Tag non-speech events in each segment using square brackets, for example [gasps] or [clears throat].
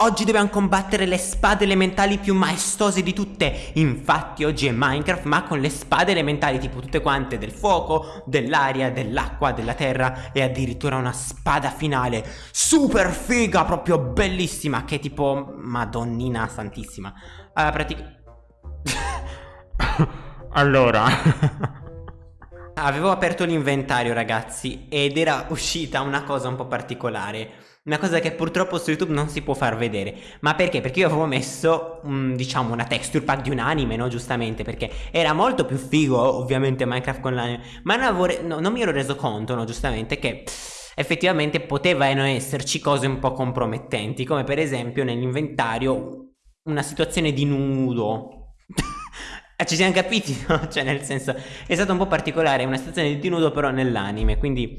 Oggi dobbiamo combattere le spade elementali più maestose di tutte. Infatti oggi è Minecraft ma con le spade elementali tipo tutte quante del fuoco, dell'aria, dell'acqua, della terra E addirittura una spada finale. Super figa, proprio bellissima Che è tipo madonnina santissima. Allora praticamente [laughs] Allora. Avevo aperto l'inventario ragazzi ed era uscita una cosa un po' particolare una cosa che purtroppo su YouTube non si può far vedere Ma perché? Perché io avevo messo um, diciamo una texture pack di un anime no? Giustamente perché era molto più figo ovviamente Minecraft con l'anime Ma non, no, non mi ero reso conto no? Giustamente che effettivamente potevano esserci cose un po' compromettenti Come per esempio nell'inventario una situazione di nudo Ah, [laughs] ci siamo capiti, no? Cioè, nel senso, è stato un po' particolare, una situazione di nudo però nell'anime, quindi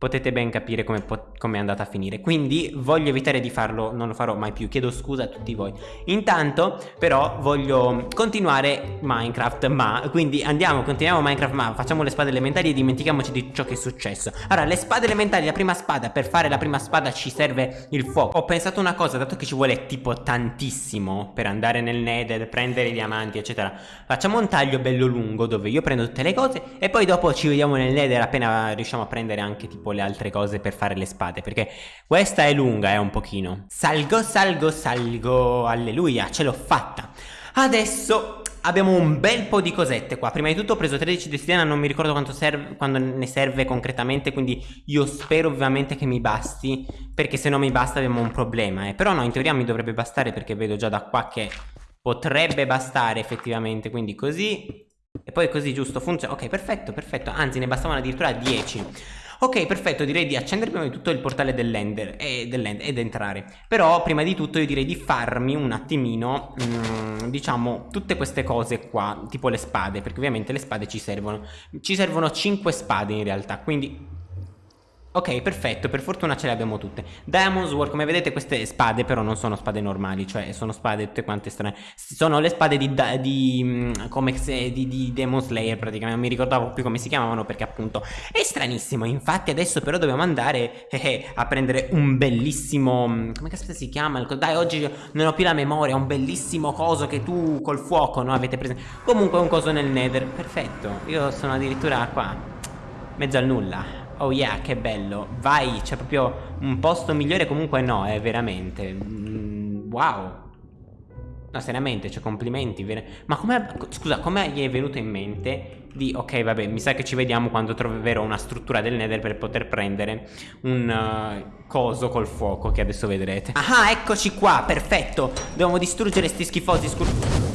potete ben capire come, come, è andata a finire. Quindi voglio evitare di farlo non lo farò mai più. Chiedo scusa a tutti voi. Intanto però voglio continuare Minecraft ma quindi andiamo continuiamo Minecraft ma facciamo le spade elementari e dimentichiamoci di ciò che è successo. Allora le spade elementari la prima spada per fare la prima spada ci serve il fuoco. Ho pensato una cosa dato che ci vuole tipo tantissimo per andare nel nether prendere i diamanti eccetera facciamo un taglio bello lungo dove io prendo tutte le cose e poi dopo ci vediamo nel nether appena riusciamo a prendere anche tipo le altre cose per fare le spade Perché questa è lunga, eh, un pochino. Salgo, salgo, salgo Alleluia, ce l'ho fatta. Adesso abbiamo un bel po' di cosette qua. Prima di tutto ho preso 13 di stilena Non mi ricordo quanto serve, quando ne serve concretamente Quindi io spero ovviamente che mi basti Perché se non mi basta abbiamo un problema eh. Però no, in teoria mi dovrebbe bastare Perché vedo già da qua che potrebbe bastare effettivamente Quindi così. E poi così giusto funziona Ok perfetto perfetto. Anzi ne bastavano addirittura 10 Ok, perfetto, direi di accendere prima di tutto il portale dell'ender e, dell'end ed entrare. Però prima di tutto io direi di farmi un attimino, mm, diciamo, tutte queste cose qua, tipo le spade, perché ovviamente le spade ci servono. Ci servono 5 spade in realtà, quindi Ok, perfetto, per fortuna ce le abbiamo tutte Diamond Sword, come vedete queste spade però non sono spade normali Cioè sono spade tutte quante strane Sono le spade di, di, mm, come se, di, di Demon Slayer praticamente Non mi ricordavo più come si chiamavano perché appunto è stranissimo Infatti adesso però dobbiamo andare eh, eh, a prendere un bellissimo mm, Come caspita si chiama? Dai oggi non ho più la memoria Un bellissimo coso che tu col fuoco no avete preso Comunque un coso nel nether Perfetto, io sono addirittura qua Mezzo al nulla Oh yeah, che bello. Vai, c'è proprio un posto migliore comunque no, è veramente. Mm, wow. No, seriamente, cioè complimenti. Ma come... Scusa, come gli è venuto in mente di... Ok, vabbè, mi sa che ci vediamo quando troverò una struttura del nether per poter prendere un uh, coso col fuoco che adesso vedrete. Ah, eccoci qua, perfetto. Dobbiamo distruggere sti schifosi scur...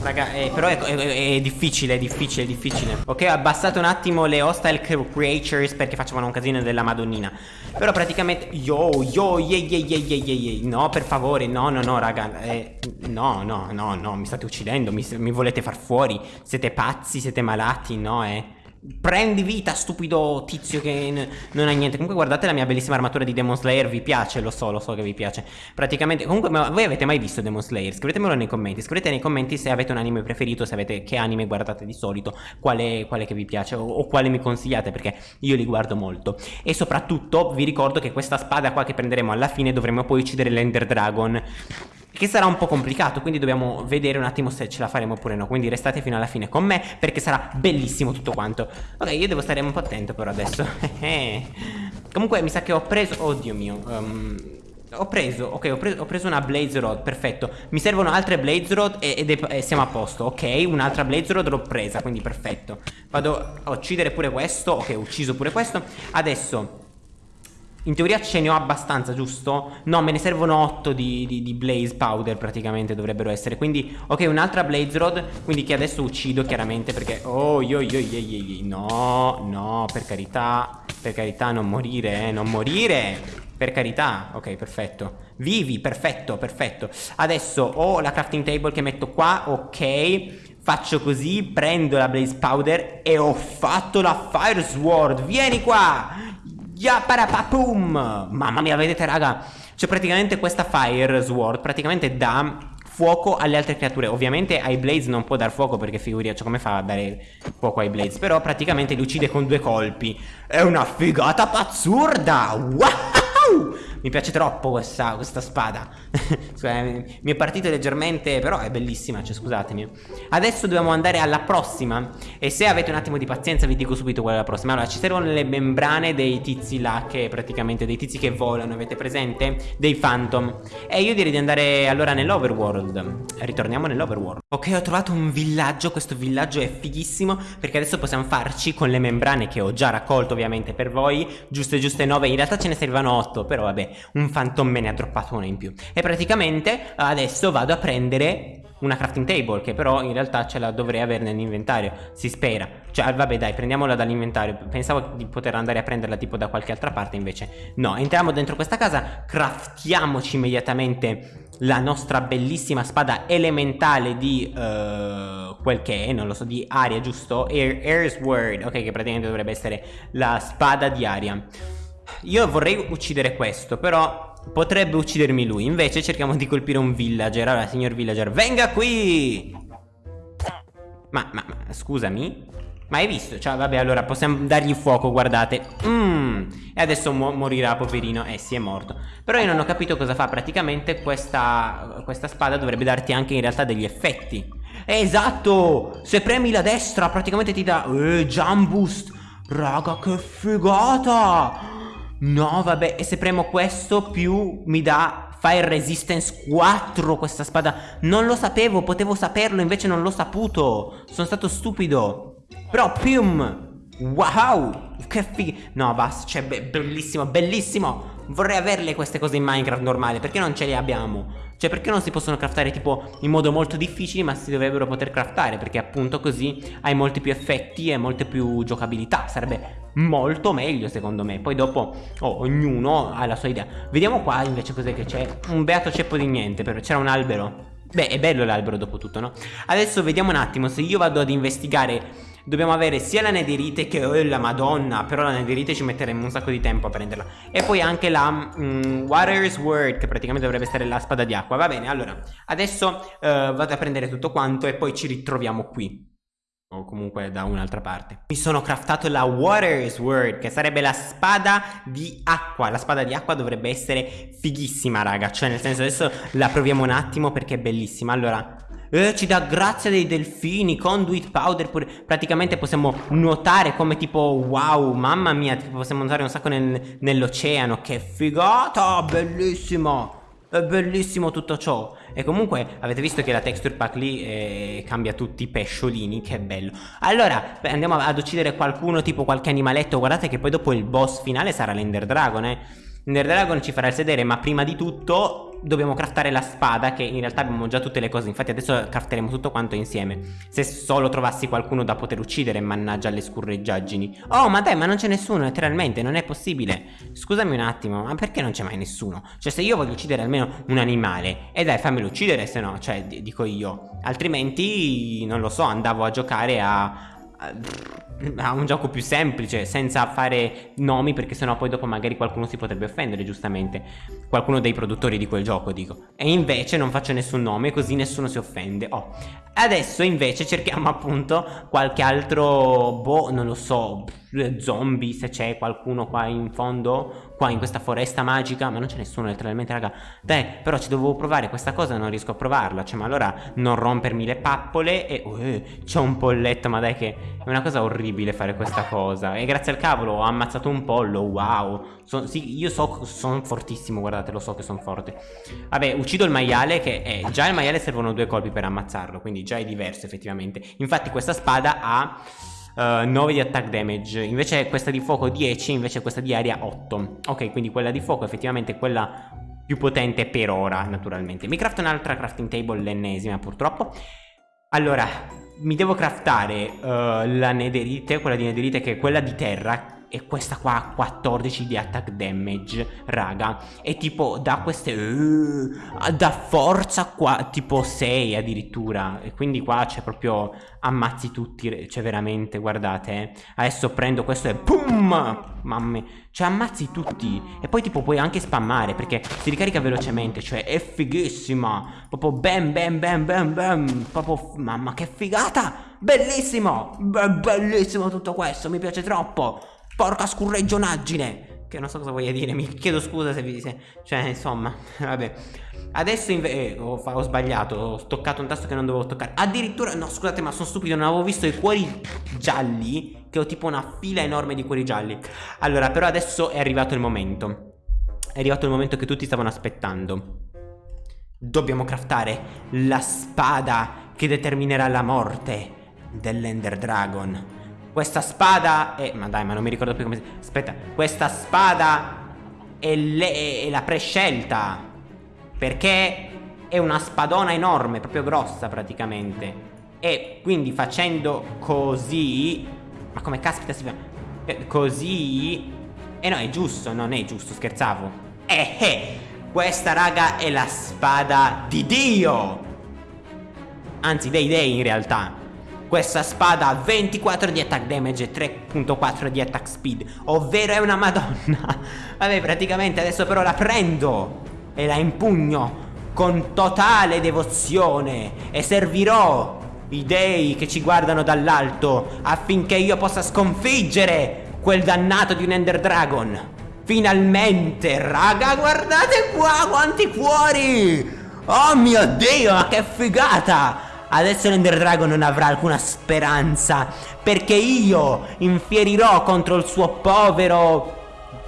Raga, eh, però è, è, è, difficile, è difficile, è difficile. Ok, ho abbassato un attimo le hostile creatures perché facevano un casino della madonnina. Però praticamente Yo, yo, ye, ye, ye, ye, ye, ye. No, per favore, no, no, no, raga eh, No, no, no, no, mi state uccidendo mi, mi volete far fuori. Siete pazzi, siete malati, no, eh Prendi vita, stupido tizio che non ha niente. Comunque, guardate la mia bellissima armatura di Demon Slayer. Vi piace? Lo so, lo so che vi piace. Praticamente, comunque, voi avete mai visto Demon Slayer? Scrivetemelo nei commenti. Scrivete nei commenti se avete un anime preferito, se avete che anime guardate di solito, quale, quale che vi piace o, o quale mi consigliate, perché io li guardo molto. E soprattutto, vi ricordo che questa spada qua che prenderemo alla fine dovremo poi uccidere l'Ender Dragon che sarà un po' complicato quindi dobbiamo vedere un attimo se ce la faremo oppure no. Quindi restate fino alla fine con me perché sarà bellissimo tutto quanto. Ok io devo stare un po' attento però adesso. [laughs] Comunque mi sa che ho preso oddio mio um, ho preso, ok, ho preso, ho preso, una Blaze Rod, perfetto. Mi servono altre Blaze Rod ed è, e siamo a posto Ok, un'altra Blaze Rod l'ho presa, quindi perfetto. Vado a uccidere pure questo Ok, ho ucciso pure questo. Adesso in teoria ce ne ho abbastanza, giusto? No, me ne servono 8 di, di, di, Blaze Powder praticamente dovrebbero essere. Quindi, ok, un'altra Blaze Rod Quindi che adesso uccido chiaramente perché Oh, yo, yo, yo, yo, yo. No, no, per carità Per carità, non morire, eh, non morire Per carità, ok, perfetto. Vivi, perfetto, perfetto. Adesso ho la crafting table che metto qua, ok Faccio così, prendo la Blaze Powder e ho fatto la Fire Sword. Vieni qua Ya parapapum Mamma mia vedete raga? Cioè praticamente questa Fire Sword Praticamente dà fuoco alle altre creature. Ovviamente ai Blaze non può dar fuoco perché figuriamoci cioè, come fa a dare fuoco ai Blaze Però praticamente li uccide con due colpi. È una figata pazzurda! Wow mi piace troppo questa, questa spada. [laughs] mi è partito leggermente, però è bellissima, cioè scusatemi. Adesso dobbiamo andare alla prossima. E se avete un attimo di pazienza vi dico subito qual è la prossima. Allora, ci servono le membrane dei tizi là, che praticamente dei tizi che volano, avete presente? Dei phantom. E io direi di andare allora nell'overworld. Ritorniamo nell'overworld. Ok, ho trovato un villaggio, questo villaggio è fighissimo perché adesso possiamo farci con le membrane che ho già raccolto ovviamente per voi, giuste giuste 9, in realtà ce ne servivano 8, però vabbè, un phantom me ne ha droppato una in più. E praticamente adesso vado a prendere una crafting table che però in realtà ce la dovrei avere nell'inventario si spera cioè vabbè dai prendiamola dall'inventario pensavo di poter andare a prenderla tipo da qualche altra parte invece no entriamo dentro questa casa craftiamoci immediatamente la nostra bellissima spada elementale di uh, quel che è, non lo so, di aria, giusto? Air, Air's Word, ok, che praticamente dovrebbe essere la spada di aria. Io vorrei uccidere questo, però potrebbe uccidermi lui. Invece cerchiamo di colpire un villager. Allora, signor villager, venga qui! Ma, ma, ma scusami? Ma hai visto? Cioè, vabbè, allora possiamo dargli fuoco, guardate. Mmm. E adesso mo morirà, poverino. Eh, sì, è morto. Però io non ho capito cosa fa. Praticamente questa, questa spada dovrebbe darti anche in realtà degli effetti. esatto! Se premi la destra, praticamente ti dà... Eh, jump boost. Raga, che figata! No, vabbè. E se premo questo, più mi dà Fire Resistance 4 questa spada. Non lo sapevo, potevo saperlo invece non l'ho saputo. Sono stato stupido. Però Pium Wow Che figo. No basta Cioè be bellissimo Bellissimo. Vorrei averle queste cose in Minecraft normale Perché non ce le abbiamo? Cioè perché non si possono craftare tipo in modo molto difficile ma si dovrebbero poter craftare Perché appunto così hai molti più effetti e molte più giocabilità. Sarebbe molto meglio secondo me. Poi dopo oh, ognuno ha la sua idea. Vediamo qua invece cos'è che c'è. Un beato ceppo di niente C'era un albero. Beh è bello l'albero dopo tutto no? Adesso vediamo un attimo se io vado ad investigare dobbiamo avere sia la nederite che oh, la madonna Però la nederite ci metteremo un sacco di tempo a prenderla. E poi anche la um, Water's Word Che praticamente dovrebbe essere la spada di acqua. Va bene, allora Adesso uh, vado a prendere tutto quanto E poi ci ritroviamo qui. O comunque da un'altra parte. Mi sono craftato la Water's Word Che sarebbe la spada di acqua. La spada di acqua dovrebbe essere fighissima raga. Cioè nel senso adesso la proviamo un attimo perché è bellissima. Allora eh, ci dà grazia dei delfini, conduit powder pure. Praticamente possiamo nuotare come tipo wow, mamma mia, possiamo nuotare un sacco nel, nell'oceano. Che figata, bellissimo. È bellissimo tutto ciò E comunque avete visto che la texture pack lì eh, cambia tutti i pesciolini Che bello Allora andiamo ad uccidere qualcuno tipo qualche animaletto Guardate che poi dopo il boss finale sarà l'Ender Dragon eh Ender Dragon ci farà sedere ma prima di tutto dobbiamo craftare la spada che in realtà abbiamo già tutte le cose. Infatti adesso crafteremo tutto quanto insieme. Se solo trovassi qualcuno da poter uccidere mannaggia le scurreggiaggini. Oh ma dai ma non c'è nessuno letteralmente non è possibile. Scusami un attimo ma perché non c'è mai nessuno? Cioè se io voglio uccidere almeno un animale e dai fammelo uccidere se no cioè dico io. Altrimenti non lo so andavo a giocare a [clears throat] a un gioco più semplice senza fare nomi perché sennò poi dopo magari qualcuno si potrebbe offendere giustamente. Qualcuno dei produttori di quel gioco dico. E invece non faccio nessun nome così nessuno si offende. Oh. adesso invece cerchiamo [laughs] appunto qualche altro boh non lo so zombie se c'è qualcuno qua in fondo qua in questa foresta magica ma non c'è nessuno letteralmente raga. Dai però ci dovevo provare questa cosa non riesco a provarla. Cioè ma allora non rompermi le pappole e oh, eh, c'è un polletto ma dai che è una cosa orribile fare questa cosa. E grazie al cavolo ho ammazzato un pollo wow. So, sì io so sono fortissimo guardate lo so che sono forte. Vabbè uccido il maiale che è già il maiale servono due colpi per ammazzarlo quindi già è diverso effettivamente. Infatti questa spada ha uh, eh, 9 di attack damage. Invece questa di fuoco 10 Invece questa di aria 8 Ok quindi quella di fuoco effettivamente è quella più potente per ora naturalmente. Mi crafto un'altra crafting table l'ennesima purtroppo. Allora mi devo craftare uh, la nederite Quella di nederite che è quella di terra e questa qua ha 14 di attack damage raga. E tipo da queste uh, da forza qua tipo 6 addirittura. E quindi qua c'è proprio ammazzi tutti cioè veramente guardate eh. adesso prendo questo e pum! Mamma cioè ammazzi tutti. E poi tipo puoi anche spammare perché si ricarica velocemente cioè è fighissima. Proprio bam bam bam bam bam. Proprio mamma che figata! Bellissimo! Be bellissimo tutto questo mi piace troppo Porca scurregionaggine Che non so cosa voglia dire, mi chiedo scusa se vi... Se, cioè, insomma, [laughs] vabbè. Adesso. Eh, ho, ho, sbagliato, ho toccato un tasto che non dovevo toccare. Addirittura... No, scusate, ma sono stupido, non avevo visto i cuori gialli, che ho tipo una fila enorme di cuori gialli. Allora, però adesso è arrivato il momento. È arrivato il momento che tutti stavano aspettando. Dobbiamo craftare la spada che determinerà la morte dell'Ender Dragon. Questa spada è... Ma dai, ma non mi ricordo più come si... Aspetta. Questa spada è, le... è la prescelta. Perché è una spadona enorme, proprio grossa praticamente. E quindi facendo così... Ma come caspita si fa? Eh, così... E eh no, è giusto, non è giusto, scherzavo. Eh eh! Questa raga è la spada di Dio! Anzi, dei dei in realtà. Questa spada ha 24 di attack damage e 3.4 di attack speed. Ovvero è una madonna. [laughs] Vabbè praticamente adesso però la prendo E la impugno con totale devozione. E servirò i dei che ci guardano dall'alto Affinché io possa sconfiggere quel dannato di un Ender Dragon. Finalmente raga guardate qua quanti cuori! Oh mio dio ma che figata Adesso l'Ender Dragon non avrà alcuna speranza Perché io infierirò contro il suo povero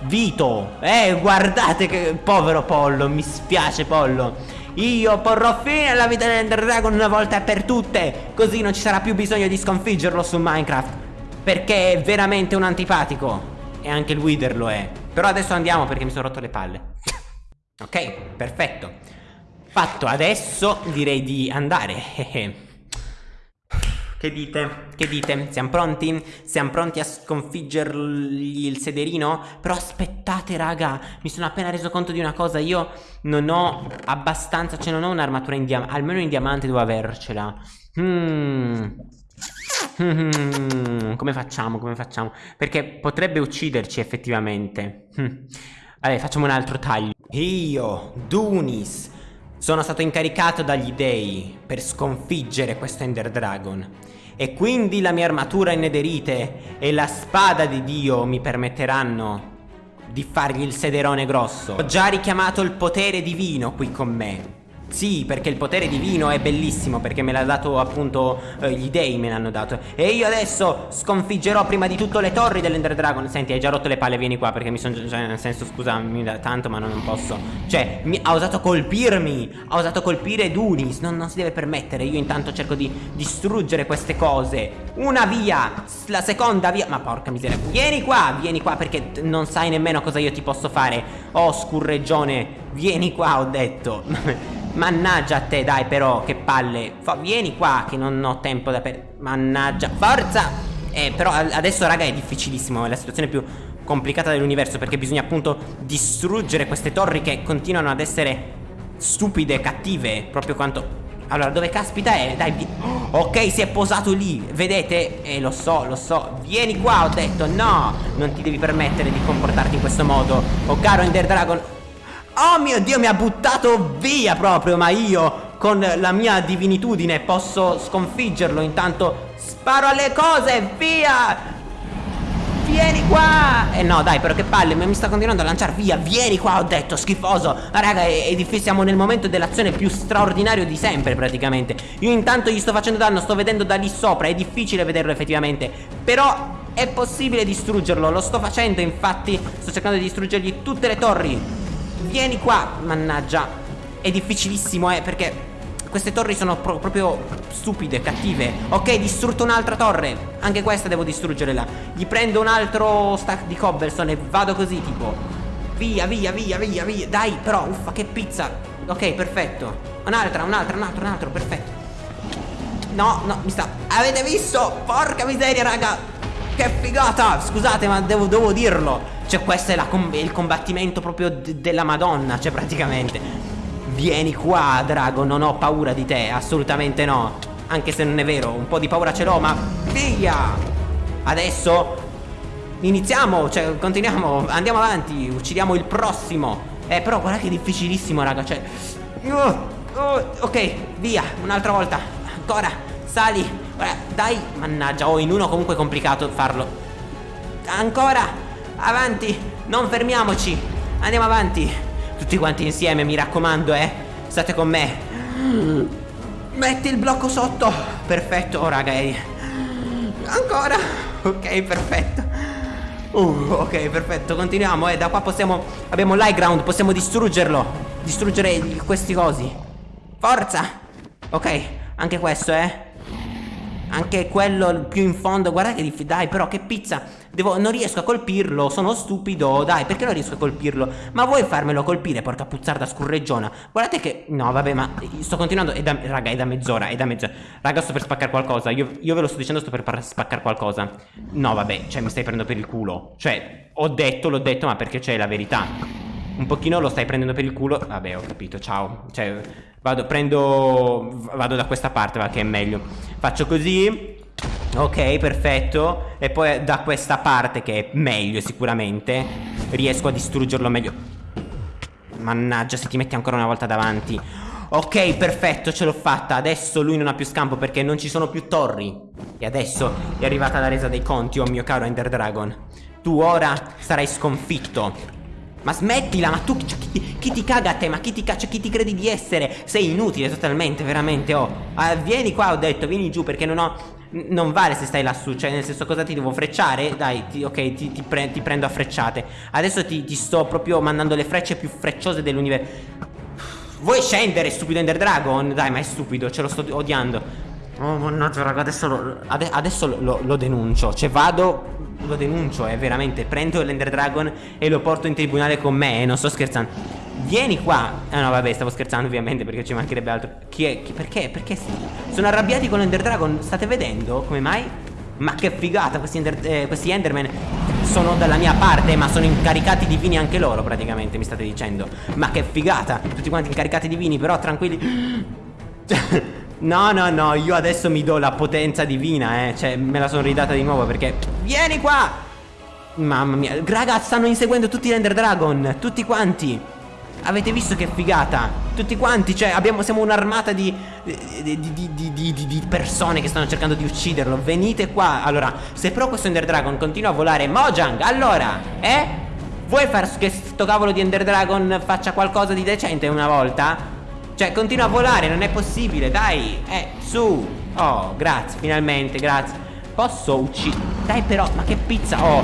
Vito. Eh guardate che povero Pollo Mi spiace Pollo. Io porrò fine alla vita dell'Ender Dragon una volta per tutte Così non ci sarà più bisogno di sconfiggerlo su Minecraft Perché è veramente un antipatico. E anche il Wither lo è. Però adesso andiamo perché mi sono rotto le palle. [laughs] Ok perfetto Fatto, adesso direi di andare. [laughs] che dite? Che dite? Siamo pronti? Siamo pronti a sconfiggergli il sederino? Però aspettate raga, mi sono appena reso conto di una cosa, io non ho abbastanza, cioè non ho un'armatura in diamante, almeno in diamante devo avercela. Hmm, come facciamo? Come facciamo? Perché potrebbe ucciderci effettivamente. Hmm. Vabbè, facciamo un altro taglio. Io, Dunis, sono stato incaricato dagli dei per sconfiggere questo Ender Dragon e quindi la mia armatura in nederite e la spada di Dio mi permetteranno di fargli il sederone grosso. Ho già richiamato il potere divino qui con me sì, perché il potere divino è bellissimo Perché me l'ha dato appunto eh, Gli dei me l'hanno dato. E io adesso sconfiggerò prima di tutto le torri dell'Ender Dragon. Senti, hai già rotto le palle, vieni qua Perché mi sono cioè, nel senso, scusami tanto Ma non, posso. Cioè, mi, ha osato colpirmi Ha osato colpire Dunis. Non, non si deve permettere. Io intanto cerco di distruggere queste cose. Una via La seconda via. Ma porca miseria. Vieni qua, vieni qua Perché non sai nemmeno cosa io ti posso fare. Oh, scurreggione Vieni qua, ho detto. Mannaggia a te, dai però, che palle. Fa, Vieni qua, che non ho tempo da per... Mannaggia, forza! Eh, però adesso, raga, è difficilissimo È la situazione più complicata dell'universo Perché bisogna appunto distruggere queste torri Che continuano ad essere stupide, cattive Proprio quanto... Allora, dove caspita è? Dai, vi... ok, si è posato lì Vedete? Eh, lo so, lo so. Vieni qua, ho detto, no! Non ti devi permettere di comportarti in questo modo Oh, caro Ender Dragon Oh mio Dio mi ha buttato via proprio Ma io con la mia divinitudine posso sconfiggerlo. Intanto sparo alle cose Via! Vieni qua! Eh no dai però che palle Mi sta continuando a lanciare via Vieni qua ho detto schifoso. Ma raga difficile Siamo nel momento dell'azione più straordinario di sempre praticamente. Io intanto gli sto facendo danno Sto vedendo da lì sopra È difficile vederlo effettivamente. Però è possibile distruggerlo Lo sto facendo infatti Sto cercando di distruggergli tutte le torri Vieni qua Mannaggia. È difficilissimo eh perché queste torri sono pro proprio stupide, cattive. Ok, distrutto un'altra torre. Anche questa devo distruggere là Gli prendo un altro stack di cobblestone. E vado così tipo. Via, via, via, via, via. Dai, però, uffa, che pizza. Ok, perfetto. Un'altra, un'altra, un altro, un altro, perfetto. No, no, mi sta. Avete visto? Porca miseria, raga Che figata! Scusate, ma devo, devo dirlo. Cioè questo è com il combattimento proprio della madonna Cioè praticamente. Vieni qua Drago non ho paura di te Assolutamente no. Anche se non è vero Un po' di paura ce l'ho ma Via Adesso Iniziamo Cioè continuiamo Andiamo avanti Uccidiamo il prossimo. Eh però guarda che difficilissimo raga Cioè uh, uh, Ok via Un'altra volta. Ancora Sali Guarda, Dai Mannaggia Oh in uno comunque è complicato farlo Ancora Avanti Non fermiamoci. Andiamo avanti. Tutti quanti insieme, mi raccomando, eh. State con me. Metti il blocco sotto. Perfetto, oh raga. Eh. Ancora. Ok, perfetto. Uh, ok, perfetto, continuiamo, eh. Da qua possiamo. Abbiamo l'high ground, possiamo distruggerlo. Distruggere questi cosi. Forza! Ok, anche questo, eh. Anche quello più in fondo Guarda che difficile Dai però che pizza. Devo, Non riesco a colpirlo Sono stupido Dai perché non riesco a colpirlo? Ma vuoi farmelo colpire Porca puzzarda scurreggiona? Guardate che No vabbè ma Sto continuando è da, Raga è da mezz'ora È da mezz'ora Raga sto per spaccare qualcosa io, io ve lo sto dicendo Sto per spaccare qualcosa. No vabbè Cioè mi stai prendendo per il culo. Cioè Ho detto L'ho detto Ma perché c'è la verità un pochino lo stai prendendo per il culo. Vabbè ho capito ciao. Cioè vado prendo Vado da questa parte va che è meglio. Faccio così. Ok perfetto. E poi da questa parte che è meglio sicuramente Riesco a distruggerlo meglio. Mannaggia se ti metti ancora una volta davanti. Ok perfetto ce l'ho fatta. Adesso lui non ha più scampo perché non ci sono più torri. E adesso è arrivata la resa dei conti Oh mio caro Ender Dragon. Tu ora sarai sconfitto ma smettila, ma tu chi, chi, chi, ti caga a te? Ma chi ti caccia? Chi ti credi di essere? Sei inutile totalmente, veramente, oh. Ah, vieni qua, ho detto, vieni giù perché non ho... Non vale se stai lassù, cioè nel senso cosa ti devo frecciare? Dai, ti, ok, ti, ti, pre ti, prendo a frecciate Adesso ti, sto proprio mandando le frecce più frecciose dell'universo Vuoi scendere, stupido Ender Dragon? Dai, ma è stupido, ce lo sto odiando Oh mannaggia raga adesso lo, ade adesso lo, lo, denuncio Cioè vado Lo denuncio eh veramente Prendo l'Ender Dragon E lo porto in tribunale con me eh, Non sto scherzando Vieni qua Ah no vabbè stavo scherzando ovviamente Perché ci mancherebbe altro Chi è? Chi, perché? Perché? Sono arrabbiati con l'Ender Dragon State vedendo? Come mai? Ma che figata questi, ender, eh, questi Enderman sono dalla mia parte Ma sono incaricati divini anche loro praticamente Mi state dicendo Ma che figata Tutti quanti incaricati divini Però tranquilli [gasps] No, no, no, io adesso mi do la potenza divina, eh. Cioè, me la sono ridata di nuovo perché... Vieni qua! Mamma mia. Raga, stanno inseguendo tutti gli Ender Dragon. Tutti quanti. Avete visto che figata? Tutti quanti, cioè, abbiamo, siamo un'armata di di, di, di, di, persone che stanno cercando di ucciderlo. Venite qua. Allora, se però questo Ender Dragon continua a volare... Mojang, allora, eh? Vuoi far che sto cavolo di Ender Dragon faccia qualcosa di decente una volta? Cioè continua a volare non è possibile Dai Eh su. Oh grazie finalmente grazie. Posso uccidere Dai però ma che pizza Oh.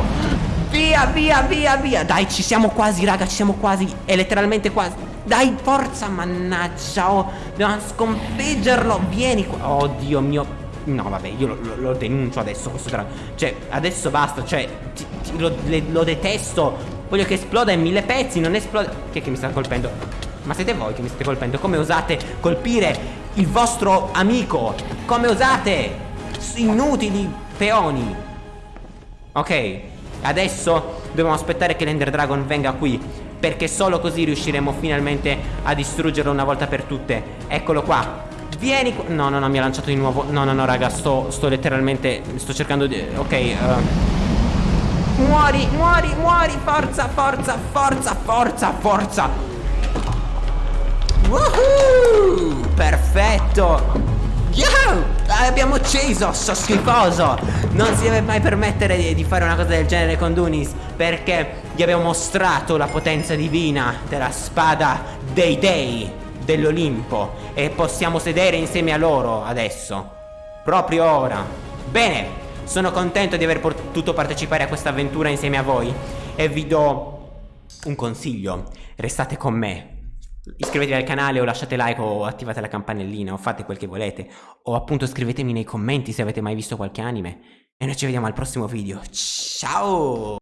Via via via via. Dai ci siamo quasi raga ci siamo quasi È letteralmente quasi. Dai forza mannaggia Oh. Dobbiamo sconfiggerlo Vieni qua. Oh Dio mio. No vabbè io lo, lo, denuncio adesso questo drago Cioè adesso basta Cioè ti, ti, lo, le, lo detesto. Voglio che esploda in mille pezzi Non esplode Chi è che mi sta colpendo? Ma siete voi che mi state colpendo? Come osate colpire il vostro amico? Come osate? Inutili peoni. Ok, adesso dobbiamo aspettare che l'Ender Dragon venga qui. Perché solo così riusciremo finalmente a distruggerlo una volta per tutte. Eccolo qua. Vieni qua. No, no, no, mi ha lanciato di nuovo. No, no, no, raga, sto, sto letteralmente. Sto cercando di. Ok, uh... Muori, muori, muori, forza, forza, forza, forza, forza Woohoo! Perfetto! Yo! Abbiamo ucciso, so schifoso! Non si deve mai permettere di, di, fare una cosa del genere con Dunis Perché gli abbiamo mostrato la potenza divina della spada dei dei dell'Olimpo E possiamo sedere insieme a loro adesso Proprio ora Bene, sono contento di aver potuto partecipare a questa avventura insieme a voi E vi do un consiglio Restate con me Iscrivetevi al canale o lasciate like o attivate la campanellina o fate quel che volete o appunto scrivetemi nei commenti se avete mai visto qualche anime e noi ci vediamo al prossimo video. Ciao!